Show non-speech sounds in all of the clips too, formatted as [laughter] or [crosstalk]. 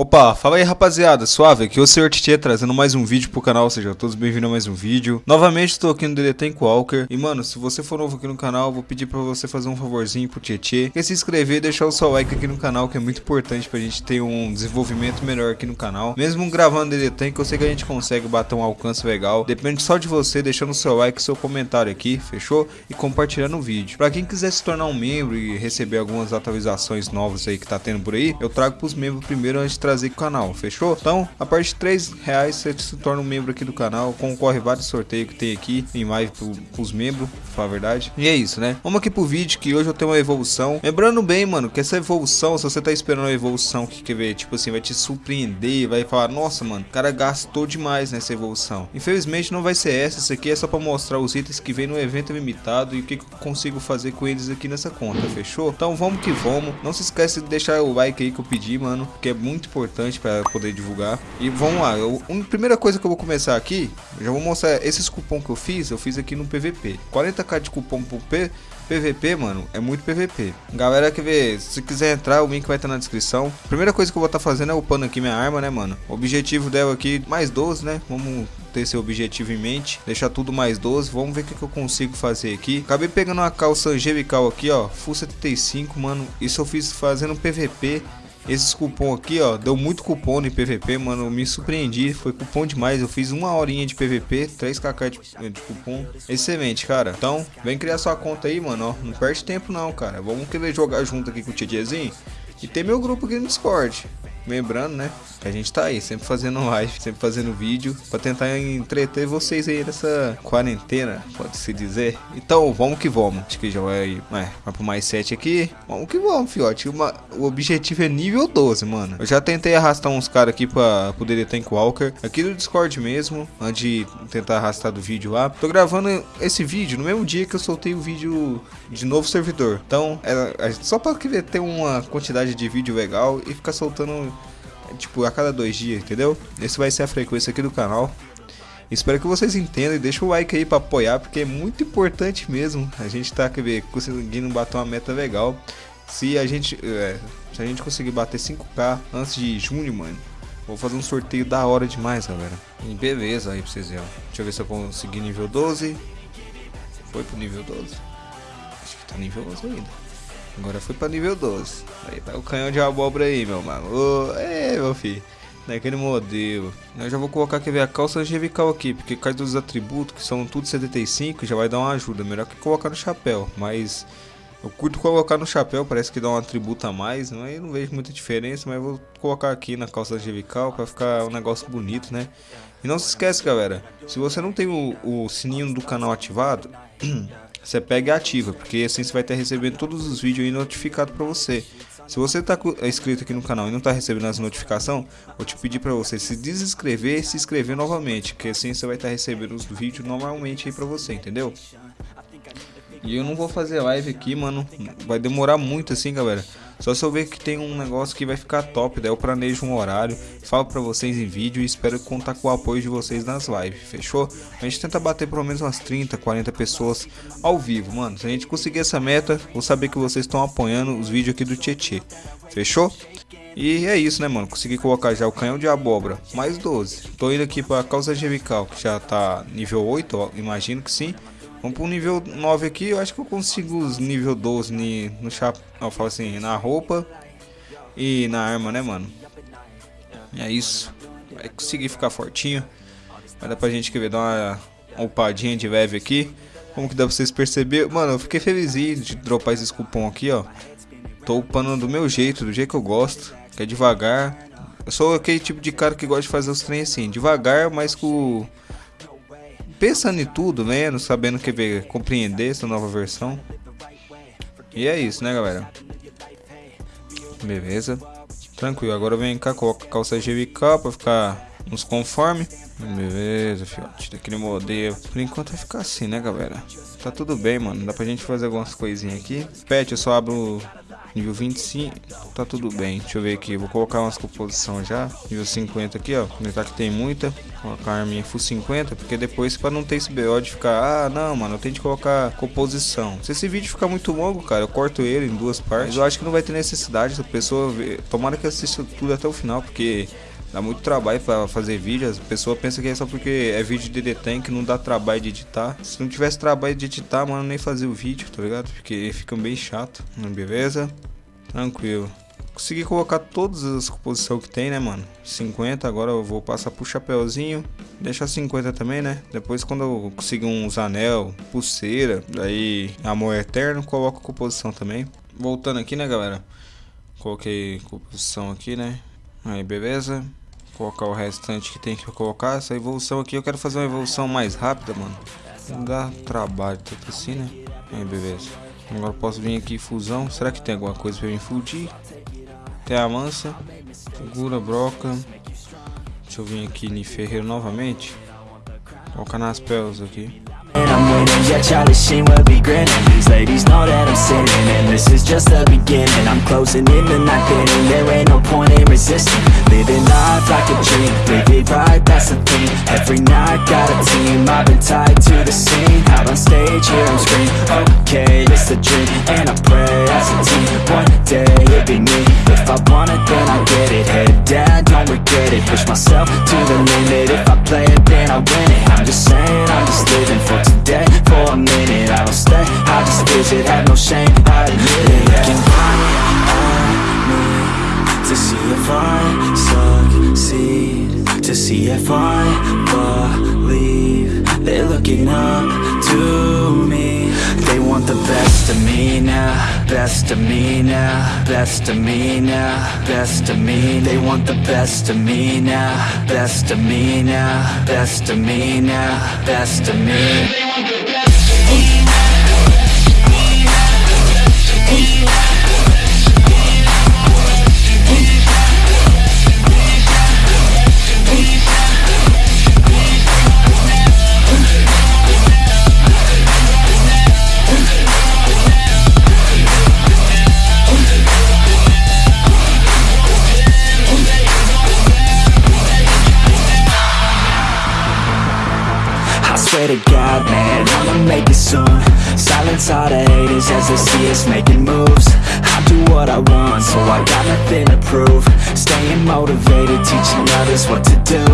Opa, fala aí rapaziada, suave, aqui é o Sr. Tietê trazendo mais um vídeo pro canal, sejam todos bem-vindos a mais um vídeo. Novamente estou aqui no DD Tank Walker. E mano, se você for novo aqui no canal, vou pedir pra você fazer um favorzinho pro Tietê Que é se inscrever e deixar o seu like aqui no canal, que é muito importante pra gente ter um desenvolvimento melhor aqui no canal. Mesmo gravando DD Tank, eu sei que a gente consegue bater um alcance legal. Depende só de você deixando o seu like seu comentário aqui, fechou? E compartilhando o vídeo. Pra quem quiser se tornar um membro e receber algumas atualizações novas aí que tá tendo por aí Eu trago pros membros primeiro antes de trazer o canal, fechou? Então, a partir de 3 reais você se torna um membro aqui do canal, concorre vários sorteios que tem aqui em live pro, pros membros, pra falar a verdade. E é isso, né? Vamos aqui pro vídeo que hoje eu tenho uma evolução. Lembrando bem, mano, que essa evolução, se você tá esperando uma evolução que quer ver, tipo assim, vai te surpreender, vai falar, nossa, mano, o cara gastou demais nessa evolução. Infelizmente não vai ser essa, isso aqui é só pra mostrar os itens que vem no evento limitado e o que, que eu consigo fazer com eles aqui nessa conta, fechou? Então vamos que vamos. Não se esquece de deixar o like aí que eu pedi, mano, que é muito importante importante para poder divulgar. E vamos lá, eu, a primeira coisa que eu vou começar aqui, já vou mostrar esses cupom que eu fiz, eu fiz aqui no PVP. 40k de cupom pro P, PVP, mano, é muito PVP. Galera que vê, se quiser entrar, o link vai estar na descrição. Primeira coisa que eu vou estar tá fazendo é upando aqui minha arma, né, mano? O objetivo dela aqui, mais 12, né? Vamos ter esse objetivo em mente, deixar tudo mais 12, vamos ver o que, que eu consigo fazer aqui. Acabei pegando uma calça angelical aqui, ó, full 75, mano, isso eu fiz fazendo PVP, esses cupom aqui, ó, deu muito cupom no PVP, mano, me surpreendi, foi cupom demais, eu fiz uma horinha de PVP, 3kk de, de cupom, excelente, cara. Então, vem criar sua conta aí, mano, ó, não perde tempo não, cara, vamos querer jogar junto aqui com o Tietezinho e tem meu grupo aqui no Discord. Lembrando, né? Que a gente tá aí, sempre fazendo live, sempre fazendo vídeo, pra tentar entreter vocês aí nessa quarentena, pode-se dizer. Então, vamos que vamos. Acho que já vai, vai, vai pro mais 7 aqui. Vamos que vamos, fiote. Uma, o objetivo é nível 12, mano. Eu já tentei arrastar uns caras aqui pra poder Tank Walker, aqui do Discord mesmo, antes de tentar arrastar do vídeo lá. Tô gravando esse vídeo no mesmo dia que eu soltei o vídeo de novo servidor. Então, é, só pra ter uma quantidade de vídeo legal e ficar soltando tipo, a cada dois dias, entendeu? Esse vai ser a frequência aqui do canal. Espero que vocês entendam e deixem o like aí para apoiar, porque é muito importante mesmo. A gente tá quer ver, conseguindo bater uma meta legal. Se a gente, é, se a gente conseguir bater 5k antes de junho, mano, vou fazer um sorteio da hora demais, galera. E beleza aí pra vocês verem. Deixa eu ver se eu consegui nível 12. Foi pro nível 12. Acho que tá nível 11 ainda. Agora foi pra nível 12. Aí tá o canhão de abóbora aí, meu mano. Ô, é, meu filho. Naquele modelo. Eu já vou colocar, quer ver, a calça angevical aqui. Porque cai dos atributos, que são tudo 75, já vai dar uma ajuda. Melhor que colocar no chapéu. Mas eu curto colocar no chapéu, parece que dá um atributo a mais. Não, eu não vejo muita diferença, mas vou colocar aqui na calça angevical pra ficar um negócio bonito, né? E não se esquece, galera. Se você não tem o, o sininho do canal ativado... [clears throat] você pega e ativa, porque assim você vai estar recebendo todos os vídeos aí notificados para você. Se você está é inscrito aqui no canal e não está recebendo as notificações, vou te pedir para você se desinscrever e se inscrever novamente, que assim você vai estar recebendo os vídeos normalmente aí para você, entendeu? E eu não vou fazer live aqui, mano. Vai demorar muito assim, galera. Só se eu ver que tem um negócio que vai ficar top, daí eu planejo um horário, falo pra vocês em vídeo e espero contar com o apoio de vocês nas lives, fechou? A gente tenta bater pelo menos umas 30, 40 pessoas ao vivo, mano. Se a gente conseguir essa meta, vou saber que vocês estão apoiando os vídeos aqui do Tietê, fechou? E é isso, né, mano? Consegui colocar já o canhão de abóbora, mais 12. Tô indo aqui pra causa gemical, que já tá nível 8, ó, imagino que sim. Vamos pro nível 9 aqui, eu acho que eu consigo os nível 12 no chapéu, eu falo assim, na roupa e na arma, né, mano? É isso. Vai conseguir ficar fortinho. Vai dar pra gente querer dar uma upadinha de leve aqui. Como que dá pra vocês perceber? Mano, eu fiquei feliz de dropar esses cupom aqui, ó. Tô upando do meu jeito, do jeito que eu gosto. Que é devagar. Eu sou aquele tipo de cara que gosta de fazer os trem assim, devagar, mas com pensando em tudo, lendo, sabendo que ver, compreender essa nova versão. E é isso, né, galera? Beleza. Tranquilo, agora vem cá, coloca a calça GVK pra ficar nos conforme. Beleza, fiote, daquele modelo. Por enquanto vai ficar assim, né, galera? Tá tudo bem, mano. Dá pra gente fazer algumas coisinhas aqui. Pet, eu só abro Nível 25, tá tudo bem. Deixa eu ver aqui, vou colocar umas composição já. Nível 50 aqui, ó. Aproveitar que tem muita. Colocar a arminha full 50, porque depois para não ter esse BO de ficar, ah, não, mano, eu tenho que colocar composição. Se esse vídeo ficar muito longo, cara, eu corto ele em duas partes. Mas eu acho que não vai ter necessidade, a pessoa ver, tomara que assista tudo até o final, porque Dá muito trabalho para fazer vídeos. A pessoa pensa que é só porque é vídeo de detem que não dá trabalho de editar. Se não tivesse trabalho de editar, mano, nem fazer o vídeo, tá ligado? Porque fica bem chato. Beleza? Tranquilo. Consegui colocar todas as composições que tem, né, mano? 50, agora eu vou passar pro chapéuzinho. Deixar 50 também, né? Depois quando eu conseguir uns anel, pulseira, daí amor eterno, coloco a composição também. Voltando aqui, né, galera? Coloquei composição aqui, né? Aí, beleza? Colocar o restante que tem que colocar. Essa evolução aqui eu quero fazer uma evolução mais rápida, mano. Não dá trabalho, tanto assim, né? Aí, beleza. Agora posso vir aqui fusão. Será que tem alguma coisa pra me fudir? Tem a mansa. Segura, broca. Deixa eu vir aqui em ferreiro novamente. Colocar nas peles aqui. And I'm winning, yeah, Charlie Sheen will be grinning. These ladies know that I'm sinning. And this is just the beginning. I'm closing in the night inning There. Ain't no point in resisting. Living life like a dream. Live it right, Every night, got a team I've been tied to the scene. Out on stage, hear them scream Okay, it's a dream. And I pray as a team One day, it'll be me. If I want it, then I get it. Head down, don't regret it. Push myself to the limit. If I play it, then I win it. I'm just saying, I'm just living for today. For a minute, I don't stay. I just visit, have no shame, I admit it. Yeah. Looking right at me To see if I succeed. To see if I looking up to me. They want the best of me now Best of me now Best of me now Best of me. They want the best of me now Best of me now Best of me now Best of me I got nothing to prove. Staying motivated, teaching others what to do.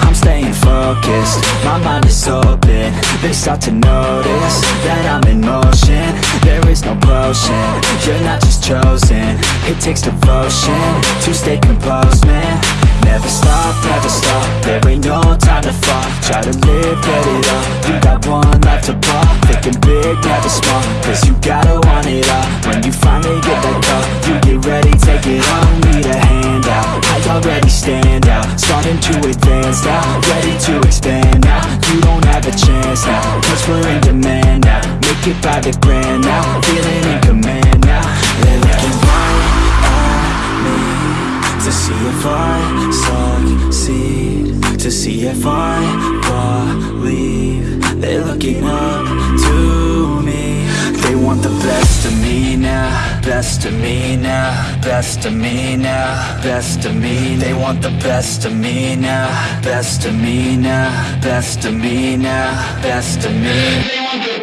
I'm staying focused, my mind is open. They start to notice that I'm in motion. There is no potion, you're not just chosen. It takes devotion to stay composed, man. Never stop, never stop, there ain't no time to fall. Try to live, get it up, you got one life to pop. Thinking big, never small, cause you gotta want it all. When you finally get that call, you it on Need a hand out, I already stand out. Starting to advance now, ready to expand now. You don't have a chance now, cause we're in demand now. Make it by the grand now, feeling in command now. They're looking right at me To see if I succeed. To see if I believe They're looking up want the best of me now Best of me now Best of me now Best of me They want the best of me now Best of me now Best of me now Best of me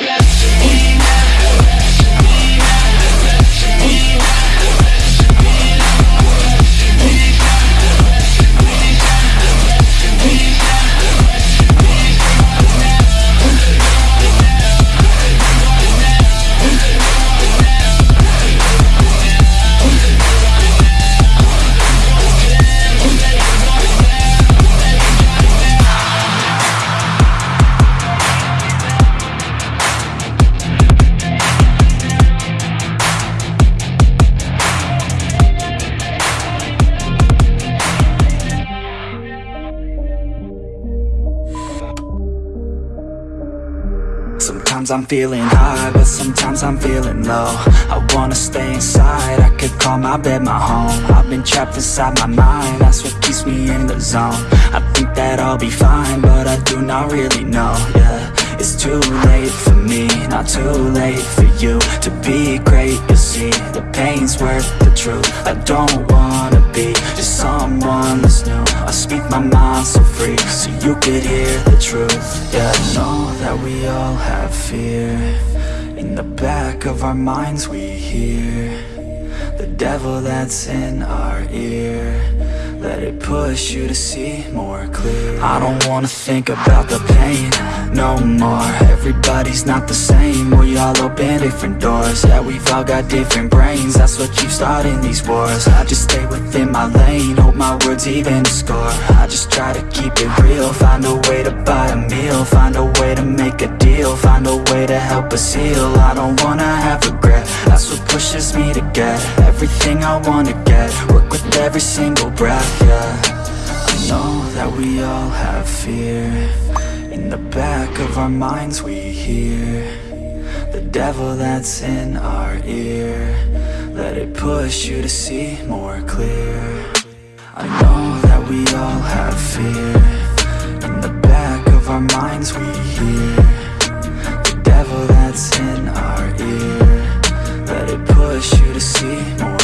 Sometimes I'm feeling high, but sometimes I'm feeling low. I wanna stay inside, I could call my bed my home. I've been trapped inside my mind, that's what keeps me in the zone. I think that I'll be fine, but I do not really know, yeah. It's too late for me, not too late for you To be great, you'll see, the pain's worth the truth. I don't wanna be just someone my mind so free, so you could hear the truth. Yeah, I know that we all have fear. In the back of our minds we hear The devil that's in our ear let it push you to see more clear. I don't wanna think about the pain no more. Everybody's not the same. We all open different doors. Yeah, we've all got different brains. That's what keeps starting these wars. I just stay within my lane. Hope my words even score. I just try to keep it real. Find a way to buy a meal. Find a way to make a deal. Find a way to help us heal. I don't wanna have regret That's what pushes me to get Everything I wanna get. Work with every single breath yeah. I know that we all have fear. In the back of our minds we hear The devil that's in our ear. Let it push you to see more clear. I know that we all have fear. In the back of our minds we hear see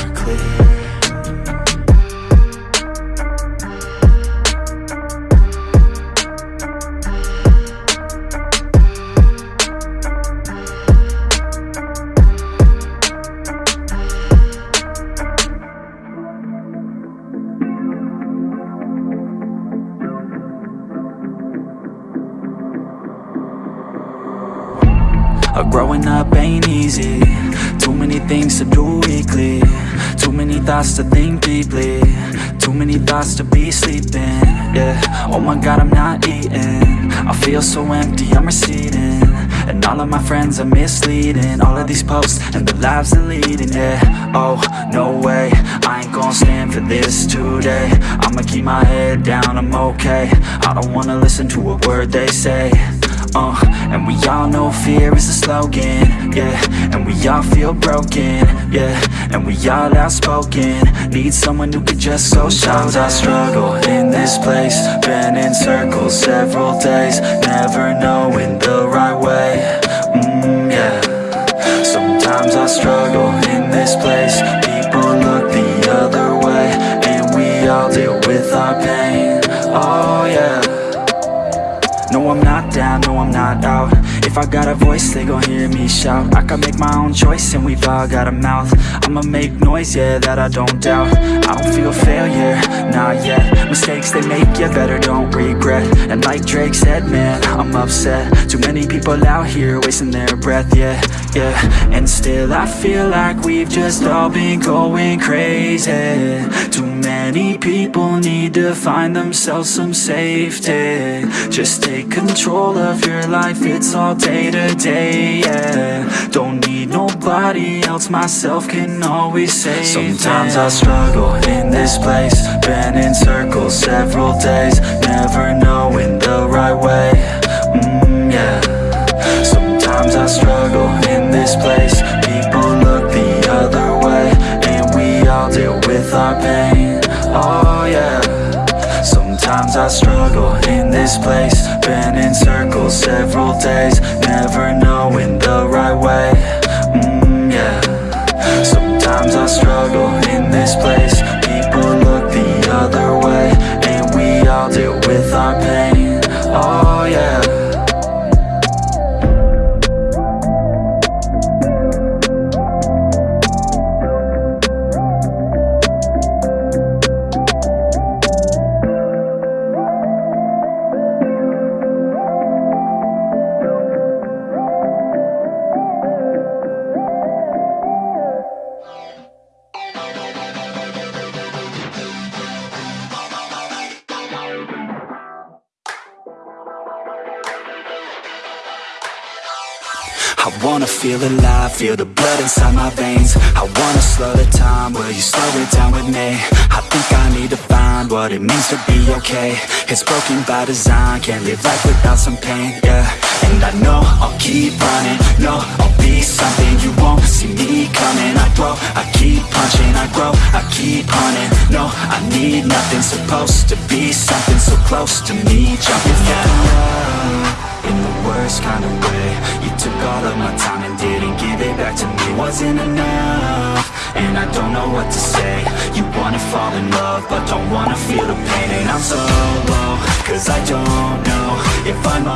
to think deeply. Too many thoughts to be sleeping Yeah, oh my god I'm not eating. I feel so empty, I'm receding. And all of my friends are misleading. All of these posts and the lives they're leading Yeah, oh, no way. I ain't gonna stand for this today. I'ma keep my head down, I'm okay. I don't wanna listen to a word they say uh, and we all know fear is a slogan, yeah. And we all feel broken, yeah. And we all outspoken. Need someone who could just go Sometimes I struggle in this place. Been in circles several days Never knowing the If I got a voice, they gon' hear me shout. I can make my own choice and we've all got a mouth. I'ma make noise, yeah, that I don't doubt. I don't feel failure, not yet. Mistakes they make, yeah, better don't regret And like Drake said, man, I'm upset. Too many people out here wasting their breath, yeah, yeah. And still I feel like we've just all been going crazy. Too many people need to find themselves some safety. Just take control of your life, it's all day to day, yeah. Don't need nobody else, myself can always save Sometimes I struggle in this place Been in circles several days Never knowing pain, oh yeah. Sometimes I struggle in this place. Been in circles several days. Never knowing I wanna feel alive, feel the blood inside my veins. I wanna slow the time, will you slow it down with me? I think I need to find what it means to be okay. It's broken by design, can't live life without some pain, yeah. And I know I'll keep running, no, I'll be something You won't see me coming, I grow, I keep punching, I grow, I keep hunting. No, I need nothing, supposed to be something so close to me. Jumping out in the worst kind of way took all of my time and didn't give it back to me. Wasn't enough, and I don't know what to say. You wanna fall in love, but don't wanna feel the pain. And I'm so low, cause I don't know if I'm